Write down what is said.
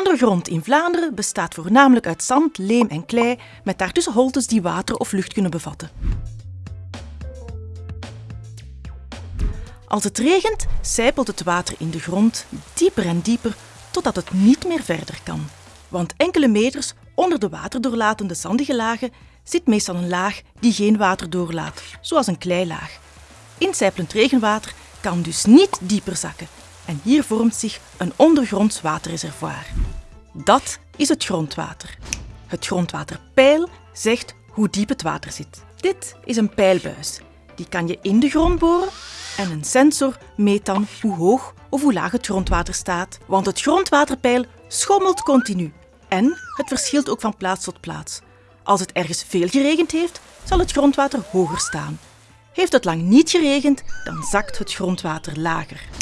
ondergrond in Vlaanderen bestaat voornamelijk uit zand, leem en klei, met daartussen holtes die water of lucht kunnen bevatten. Als het regent, sijpelt het water in de grond dieper en dieper totdat het niet meer verder kan. Want enkele meters onder de waterdoorlatende zandige lagen zit meestal een laag die geen water doorlaat, zoals een kleilaag. Incijpelend regenwater kan dus niet dieper zakken en hier vormt zich een ondergronds waterreservoir. Dat is het grondwater. Het grondwaterpeil zegt hoe diep het water zit. Dit is een peilbuis. Die kan je in de grond boren en een sensor meet dan hoe hoog of hoe laag het grondwater staat. Want het grondwaterpeil schommelt continu en het verschilt ook van plaats tot plaats. Als het ergens veel geregend heeft, zal het grondwater hoger staan. Heeft het lang niet geregend, dan zakt het grondwater lager.